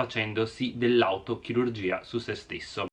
facendosi dell'autochirurgia su se stesso.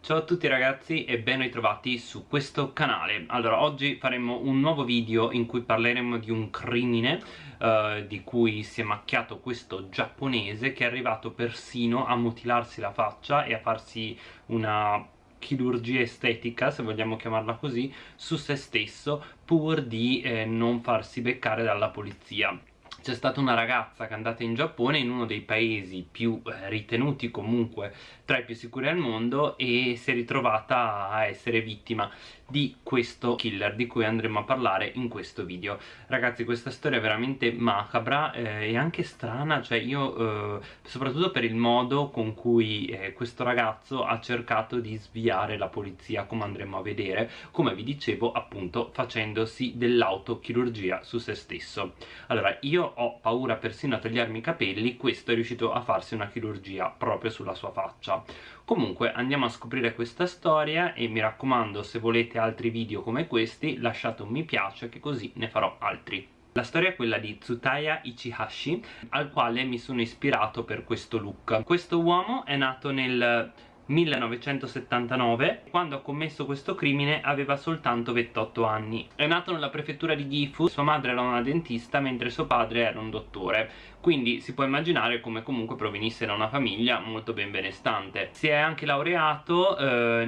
Ciao a tutti ragazzi e ben ritrovati su questo canale. Allora, oggi faremo un nuovo video in cui parleremo di un crimine uh, di cui si è macchiato questo giapponese che è arrivato persino a mutilarsi la faccia e a farsi una chirurgia estetica, se vogliamo chiamarla così, su se stesso pur di eh, non farsi beccare dalla polizia. C'è stata una ragazza che è andata in Giappone in uno dei paesi più eh, ritenuti comunque tra i più sicuri al mondo e si è ritrovata a essere vittima di questo killer di cui andremo a parlare in questo video. Ragazzi questa storia è veramente macabra eh, e anche strana cioè io eh, soprattutto per il modo con cui eh, questo ragazzo ha cercato di sviare la polizia come andremo a vedere come vi dicevo appunto facendosi dell'autochirurgia su se stesso. Allora io ho paura persino a tagliarmi i capelli questo è riuscito a farsi una chirurgia proprio sulla sua faccia. Comunque andiamo a scoprire questa storia e mi raccomando se volete altri video come questi lasciate un mi piace che così ne farò altri. La storia è quella di Tsutaya Ichihashi al quale mi sono ispirato per questo look. Questo uomo è nato nel 1979 quando ha commesso questo crimine aveva soltanto 28 anni. È nato nella prefettura di Gifu sua madre era una dentista mentre suo padre era un dottore. Quindi si può immaginare come comunque provenisse da una famiglia molto ben benestante. Si è anche laureato eh,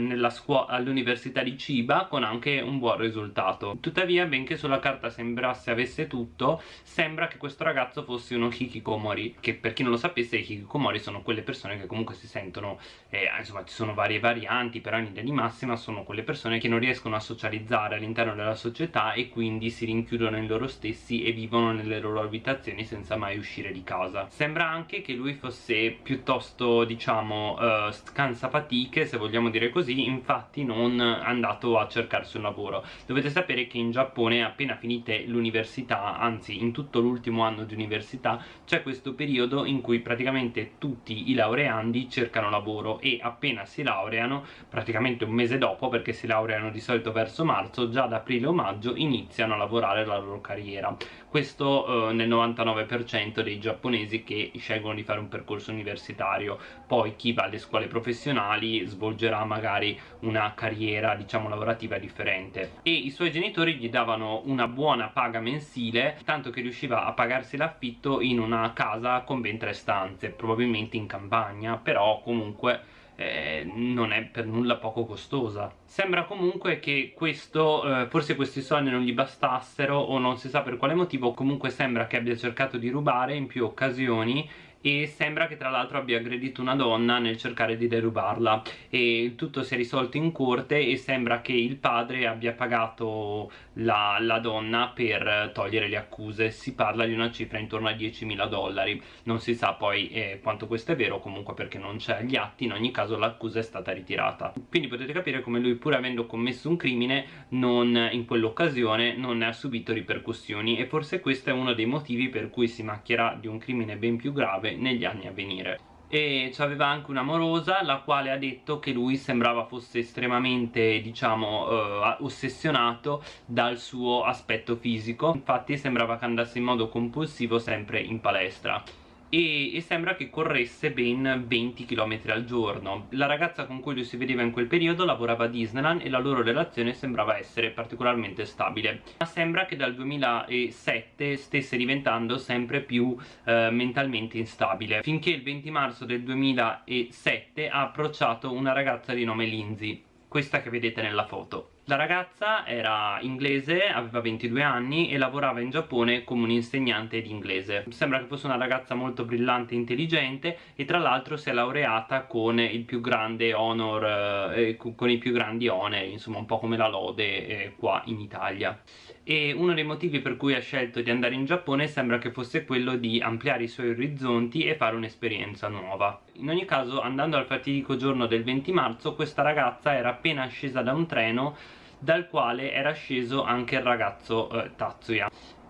all'università di Chiba con anche un buon risultato. Tuttavia benché sulla carta sembrasse avesse tutto sembra che questo ragazzo fosse uno hikikomori che per chi non lo sapesse i hikikomori sono quelle persone che comunque si sentono eh, insomma ci sono varie varianti però in linea di massima sono quelle persone che non riescono a socializzare all'interno della società e quindi si rinchiudono in loro stessi e vivono nelle loro abitazioni senza mai uscire di casa. Sembra anche che lui fosse piuttosto diciamo uh, scansafatiche se vogliamo dire così infatti non andato a cercarsi un lavoro. Dovete sapere che in Giappone appena finite l'università anzi in tutto l'ultimo anno di università c'è questo periodo in cui praticamente tutti i laureandi cercano lavoro e appena si laureano praticamente un mese dopo perché si laureano di solito verso marzo già ad aprile o maggio iniziano a lavorare la loro carriera. Questo eh, nel 99% dei giapponesi che scelgono di fare un percorso universitario. Poi chi va alle scuole professionali svolgerà magari una carriera diciamo lavorativa differente. E i suoi genitori gli davano una buona paga mensile tanto che riusciva a pagarsi l'affitto in una casa con ben tre stanze probabilmente in campagna però comunque eh, non è per nulla poco costosa. Sembra comunque che questo eh, forse questi soldi non gli bastassero o non si sa per quale motivo comunque sembra che abbia cercato di rubare in più occasioni e sembra che tra l'altro abbia aggredito una donna nel cercare di derubarla. E tutto si è risolto in corte e sembra che il padre abbia pagato la, la donna per togliere le accuse. Si parla di una cifra intorno a 10.000 dollari. Non si sa poi eh, quanto questo è vero comunque perché non c'è gli atti. In ogni caso l'accusa è stata ritirata. Quindi potete capire come lui pur avendo commesso un crimine non, in quell'occasione non ne ha subito ripercussioni. E forse questo è uno dei motivi per cui si macchierà di un crimine ben più grave negli anni a venire. E aveva anche un'amorosa la quale ha detto che lui sembrava fosse estremamente diciamo eh, ossessionato dal suo aspetto fisico. Infatti sembrava che andasse in modo compulsivo sempre in palestra e, e, sembra che corresse ben 20 km al giorno. La ragazza con cui lui si vedeva in quel periodo lavorava a Disneyland e la loro relazione sembrava essere particolarmente stabile. Ma sembra che dal 2007 stesse diventando sempre più eh, mentalmente instabile finché il 20 marzo del 2007 ha approcciato una ragazza di nome Lindsay questa che vedete nella foto la ragazza era inglese, aveva 22 anni e lavorava in Giappone come un'insegnante di inglese. Sembra che fosse una ragazza molto brillante e intelligente e tra l'altro si è laureata con il più grande honor, eh, con i più grandi oneri, insomma un po' come la lode eh, qua in Italia. E uno dei motivi per cui ha scelto di andare in Giappone sembra che fosse quello di ampliare i suoi orizzonti e fare un'esperienza nuova. In ogni caso andando al fatidico giorno del 20 marzo questa ragazza era appena scesa da un treno dal quale era sceso anche il ragazzo eh, Tatsuya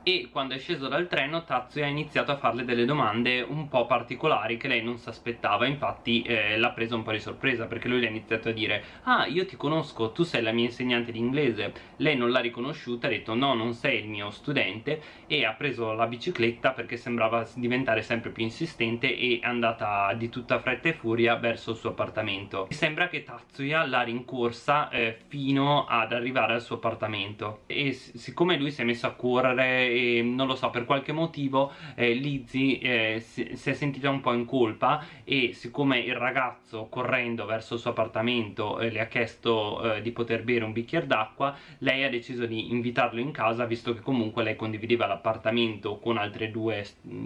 e quando è sceso dal treno Tatsuya ha iniziato a farle delle domande un po' particolari che lei non si aspettava infatti eh, l'ha presa un po' di sorpresa perché lui le ha iniziato a dire ah io ti conosco, tu sei la mia insegnante di inglese. Lei non l'ha riconosciuta, ha detto no non sei il mio studente. E ha preso la bicicletta perché sembrava diventare sempre più insistente e è andata di tutta fretta e furia verso il suo appartamento. Sembra che Tatsuya l'ha rincorsa eh, fino ad arrivare al suo appartamento. E siccome lui si è messo a correre e non lo so per qualche motivo eh, Lizzie eh, si, si, è sentita un po' in colpa e siccome il ragazzo correndo verso il suo appartamento eh, le ha chiesto eh, di poter bere un bicchiere d'acqua lei ha deciso di invitarlo in casa visto che comunque lei condivideva l'appartamento con,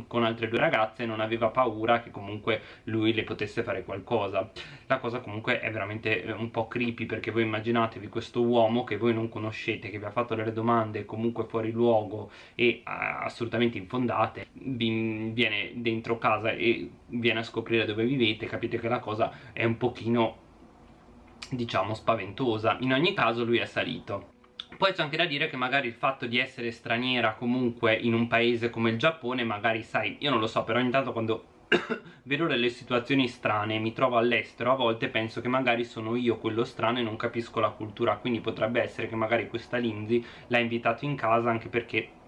con altre due ragazze e non aveva paura che comunque lui le potesse fare qualcosa. La cosa comunque è veramente eh, un po' creepy perché voi immaginatevi questo uomo che voi non conoscete che vi ha fatto delle domande comunque fuori luogo e assolutamente infondate viene dentro casa e viene a scoprire dove vivete capite che la cosa è un pochino diciamo spaventosa. In ogni caso lui è salito. Poi c'è anche da dire che magari il fatto di essere straniera comunque in un paese come il Giappone magari sai, io non lo so però ogni tanto quando vedo delle situazioni strane mi trovo all'estero a volte penso che magari sono io quello strano e non capisco la cultura quindi potrebbe essere che magari questa Lindsay l'ha invitato in casa anche perché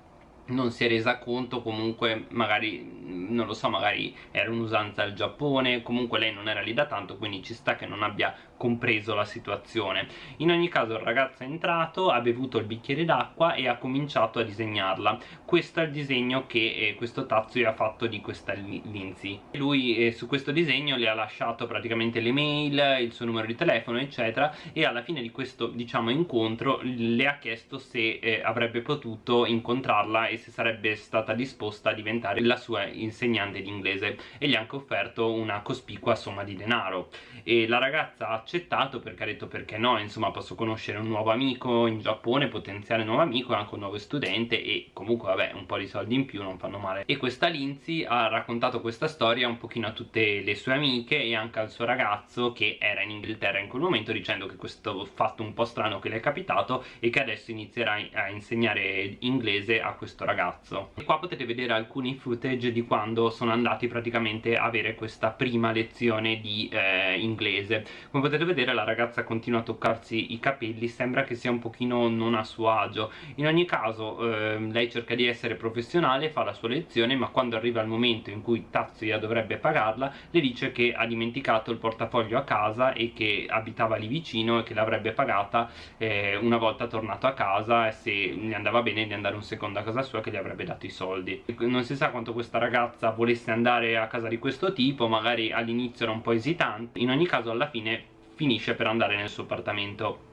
non si è resa conto comunque magari non lo so magari era un'usanza al Giappone comunque lei non era lì da tanto quindi ci sta che non abbia compreso la situazione. In ogni caso il ragazzo è entrato ha bevuto il bicchiere d'acqua e ha cominciato a disegnarla. Questo è il disegno che eh, questo tazzo gli ha fatto di questa Lindsay. Lui eh, su questo disegno le ha lasciato praticamente le mail il suo numero di telefono eccetera e alla fine di questo diciamo incontro le ha chiesto se eh, avrebbe potuto incontrarla e se sarebbe stata disposta a diventare la sua insegnante di inglese e gli ha anche offerto una cospicua somma di denaro. E la ragazza ha accettato perché ha detto perché no, insomma posso conoscere un nuovo amico in Giappone, potenziale nuovo amico, anche un nuovo studente e comunque vabbè un po' di soldi in più non fanno male. E questa Lindsay ha raccontato questa storia un pochino a tutte le sue amiche e anche al suo ragazzo che era in Inghilterra in quel momento dicendo che questo fatto un po' strano che le è capitato e che adesso inizierà a insegnare inglese a questo ragazzo. E qua potete vedere alcuni footage di quando sono andati praticamente a avere questa prima lezione di eh, inglese. Come potete vedere la ragazza continua a toccarsi i capelli sembra che sia un pochino non a suo agio. In ogni caso eh, lei cerca di essere professionale fa la sua lezione ma quando arriva il momento in cui Tatsuya dovrebbe pagarla le dice che ha dimenticato il portafoglio a casa e che abitava lì vicino e che l'avrebbe pagata eh, una volta tornato a casa e se gli andava bene di andare un secondo a casa sua che gli avrebbe dato i soldi. Non si sa quanto questa ragazza volesse andare a casa di questo tipo magari all'inizio era un po' esitante. In ogni caso alla fine finisce per andare nel suo appartamento.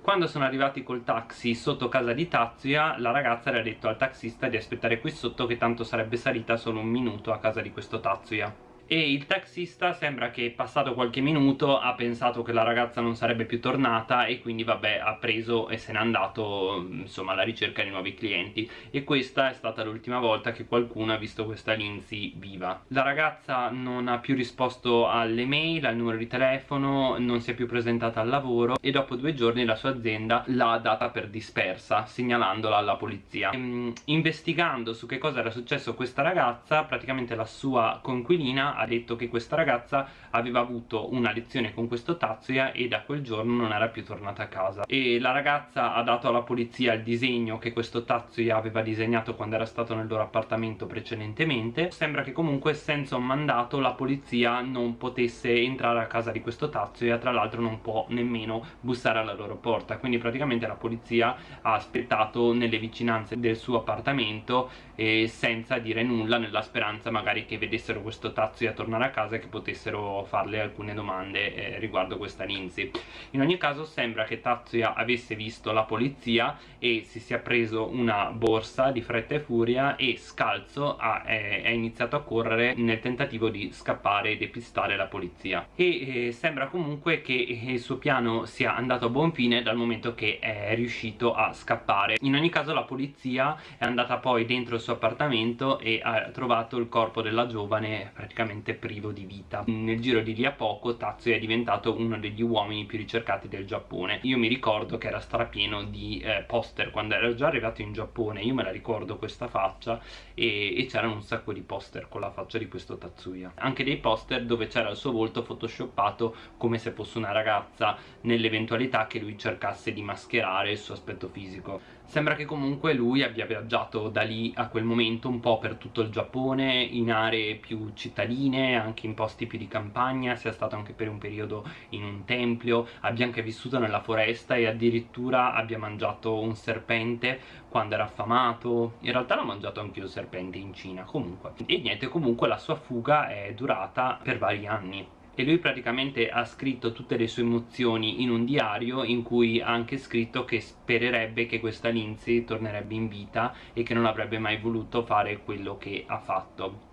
Quando sono arrivati col taxi sotto casa di Tatsuya la ragazza le ha detto al taxista di aspettare qui sotto che tanto sarebbe salita solo un minuto a casa di questo Tatsuya e il taxista sembra che passato qualche minuto ha pensato che la ragazza non sarebbe più tornata e quindi vabbè ha preso e se n'è andato insomma alla ricerca di nuovi clienti. E questa è stata l'ultima volta che qualcuno ha visto questa Lindsay viva. La ragazza non ha più risposto alle mail, al numero di telefono non si è più presentata al lavoro e dopo due giorni la sua azienda l'ha data per dispersa segnalandola alla polizia. Ehm, investigando su che cosa era successo questa ragazza praticamente la sua conquilina ha detto che questa ragazza aveva avuto una lezione con questo Tatsuya e da quel giorno non era più tornata a casa. E la ragazza ha dato alla polizia il disegno che questo Tatsuya aveva disegnato quando era stato nel loro appartamento precedentemente. Sembra che comunque senza un mandato la polizia non potesse entrare a casa di questo Tatsuya tra l'altro non può nemmeno bussare alla loro porta. Quindi praticamente la polizia ha aspettato nelle vicinanze del suo appartamento e senza dire nulla nella speranza magari che vedessero questo Tatsuya a tornare a casa e che potessero farle alcune domande eh, riguardo questa Lindsay. In ogni caso sembra che Tatsuya avesse visto la polizia e si sia preso una borsa di fretta e furia e scalzo ha, è, è iniziato a correre nel tentativo di scappare e depistare la polizia. E eh, sembra comunque che il suo piano sia andato a buon fine dal momento che è riuscito a scappare. In ogni caso la polizia è andata poi dentro il suo appartamento e ha trovato il corpo della giovane praticamente completamente privo di vita. Nel giro di lì a poco Tatsuya è diventato uno degli uomini più ricercati del Giappone. Io mi ricordo che era strapieno di eh, poster quando era già arrivato in Giappone. Io me la ricordo questa faccia e, e c'erano un sacco di poster con la faccia di questo Tatsuya. Anche dei poster dove c'era il suo volto photoshoppato come se fosse una ragazza nell'eventualità che lui cercasse di mascherare il suo aspetto fisico Sembra che comunque lui abbia viaggiato da lì a quel momento un po' per tutto il Giappone, in aree più cittadine, anche in posti più di campagna, sia stato anche per un periodo in un tempio, abbia anche vissuto nella foresta e addirittura abbia mangiato un serpente quando era affamato, in realtà l'ho mangiato anche un serpente in Cina comunque. E niente, comunque la sua fuga è durata per vari anni e lui praticamente ha scritto tutte le sue emozioni in un diario in cui ha anche scritto che spererebbe che questa Lindsay tornerebbe in vita e che non avrebbe mai voluto fare quello che ha fatto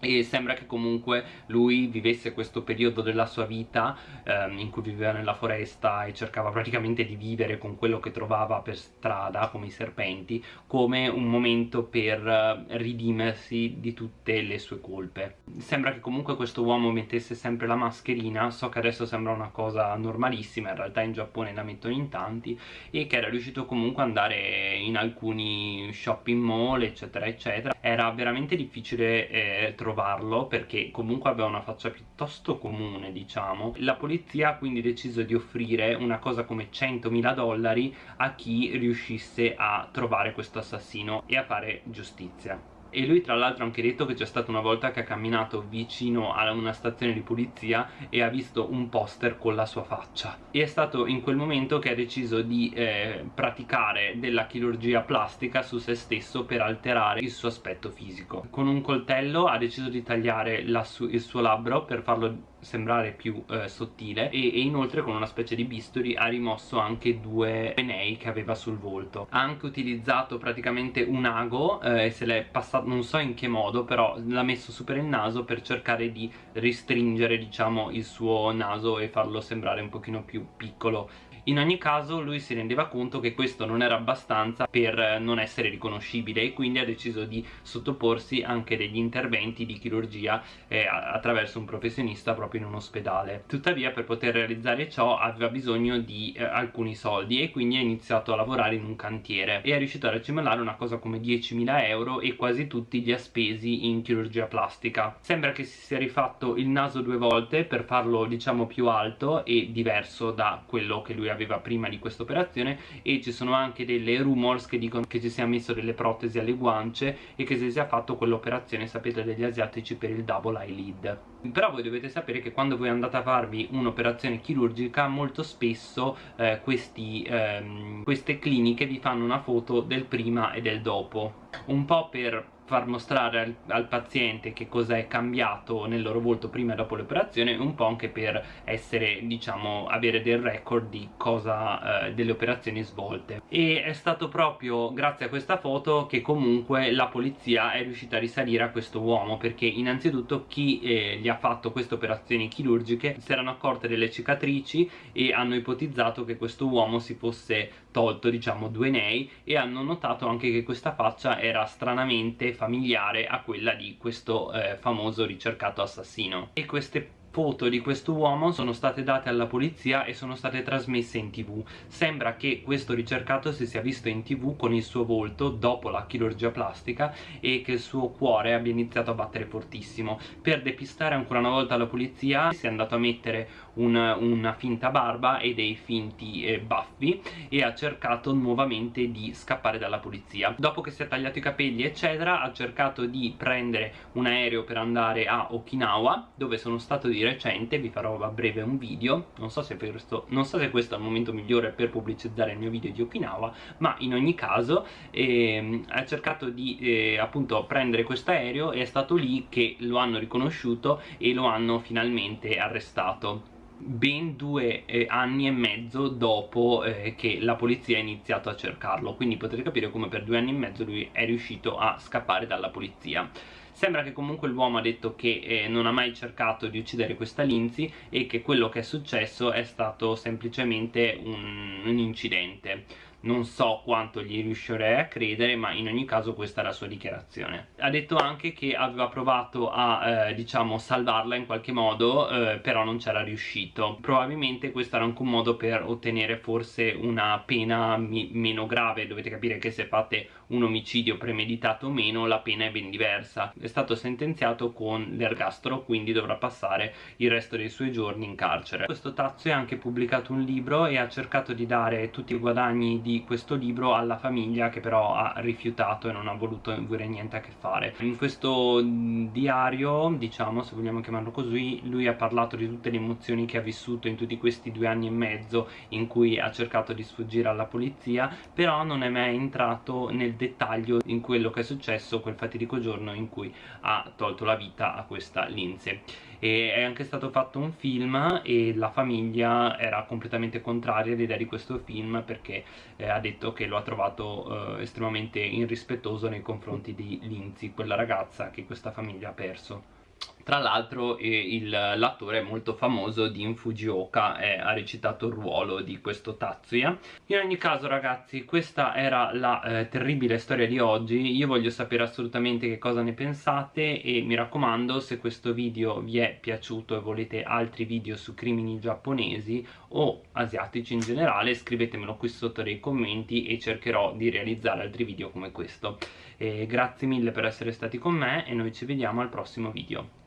e sembra che comunque lui vivesse questo periodo della sua vita ehm, in cui viveva nella foresta e cercava praticamente di vivere con quello che trovava per strada come i serpenti come un momento per eh, ridimersi di tutte le sue colpe. Sembra che comunque questo uomo mettesse sempre la mascherina so che adesso sembra una cosa normalissima in realtà in Giappone la mettono in tanti e che era riuscito comunque ad andare in alcuni shopping mall eccetera eccetera. Era veramente difficile eh, trovarlo perché comunque aveva una faccia piuttosto comune diciamo. La polizia ha quindi deciso di offrire una cosa come 100.000 dollari a chi riuscisse a trovare questo assassino e a fare giustizia e lui tra l'altro ha anche detto che c'è stata una volta che ha camminato vicino a una stazione di polizia e ha visto un poster con la sua faccia. E è stato in quel momento che ha deciso di eh, praticare della chirurgia plastica su se stesso per alterare il suo aspetto fisico. Con un coltello ha deciso di tagliare su il suo labbro per farlo sembrare più eh, sottile. E, e, inoltre con una specie di bisturi ha rimosso anche due penei che aveva sul volto. Ha anche utilizzato praticamente un ago eh, e se l'è passato non so in che modo però l'ha messo su per il naso per cercare di restringere diciamo il suo naso e farlo sembrare un pochino più piccolo in ogni caso lui si rendeva conto che questo non era abbastanza per non essere riconoscibile e quindi ha deciso di sottoporsi anche degli interventi di chirurgia eh, attraverso un professionista proprio in un ospedale. Tuttavia per poter realizzare ciò aveva bisogno di eh, alcuni soldi e quindi ha iniziato a lavorare in un cantiere e è riuscito a racimolare una cosa come 10.000 euro e quasi tutti li ha spesi in chirurgia plastica. Sembra che si sia rifatto il naso due volte per farlo diciamo più alto e diverso da quello che lui aveva aveva prima di questa operazione e ci sono anche delle rumors che dicono che ci sia messo delle protesi alle guance e che si sia fatto quell'operazione sapete degli asiatici per il double eyelid però voi dovete sapere che quando voi andate a farvi un'operazione chirurgica molto spesso eh, questi, ehm, queste cliniche vi fanno una foto del prima e del dopo. Un po' per far mostrare al, al paziente che cosa è cambiato nel loro volto prima e dopo l'operazione un po' anche per essere diciamo avere del record di cosa eh, delle operazioni svolte. E è stato proprio grazie a questa foto che comunque la polizia è riuscita a risalire a questo uomo perché innanzitutto chi eh, gli ha fatto queste operazioni chirurgiche si erano accorte delle cicatrici e hanno ipotizzato che questo uomo si fosse tolto diciamo due nei e hanno notato anche che questa faccia era stranamente familiare a quella di questo eh, famoso ricercato assassino. E queste foto di questo uomo sono state date alla polizia e sono state trasmesse in tv. Sembra che questo ricercato si sia visto in tv con il suo volto dopo la chirurgia plastica e che il suo cuore abbia iniziato a battere fortissimo. Per depistare ancora una volta la polizia si è andato a mettere una, una finta barba e dei finti eh, baffi e ha cercato nuovamente di scappare dalla polizia. Dopo che si è tagliato i capelli eccetera ha cercato di prendere un aereo per andare a Okinawa dove sono stato di recente vi farò a breve un video non so se, questo, non so se questo è il momento migliore per pubblicizzare il mio video di Okinawa ma in ogni caso eh, ha cercato di eh, appunto prendere questo aereo e è stato lì che lo hanno riconosciuto e lo hanno finalmente arrestato ben due eh, anni e mezzo dopo eh, che la polizia ha iniziato a cercarlo. Quindi potete capire come per due anni e mezzo lui è riuscito a scappare dalla polizia. Sembra che comunque l'uomo ha detto che eh, non ha mai cercato di uccidere questa Lindsay e che quello che è successo è stato semplicemente un, un incidente non so quanto gli riuscirei a credere ma in ogni caso questa è la sua dichiarazione. Ha detto anche che aveva provato a eh, diciamo salvarla in qualche modo eh, però non c'era riuscito. Probabilmente questo era anche un modo per ottenere forse una pena meno grave. Dovete capire che se fate un omicidio premeditato o meno la pena è ben diversa. È stato sentenziato con l'ergastolo quindi dovrà passare il resto dei suoi giorni in carcere. Questo Tazio ha anche pubblicato un libro e ha cercato di dare tutti i guadagni di questo libro alla famiglia che però ha rifiutato e non ha voluto avere niente a che fare. In questo diario diciamo se vogliamo chiamarlo così lui ha parlato di tutte le emozioni che ha vissuto in tutti questi due anni e mezzo in cui ha cercato di sfuggire alla polizia però non è mai entrato nel dettaglio in quello che è successo quel fatidico giorno in cui ha tolto la vita a questa Lindsay. E è anche stato fatto un film e la famiglia era completamente contraria all'idea di questo film perché eh, ha detto che lo ha trovato eh, estremamente irrispettoso nei confronti di Lindsay, quella ragazza che questa famiglia ha perso tra l'altro eh, l'attore molto famoso Dean Fujioka eh, ha recitato il ruolo di questo Tatsuya. In ogni caso ragazzi questa era la eh, terribile storia di oggi. Io voglio sapere assolutamente che cosa ne pensate e mi raccomando se questo video vi è piaciuto e volete altri video su crimini giapponesi o asiatici in generale scrivetemelo qui sotto nei commenti e cercherò di realizzare altri video come questo. Grazie mille per essere stati con me e noi ci vediamo al prossimo video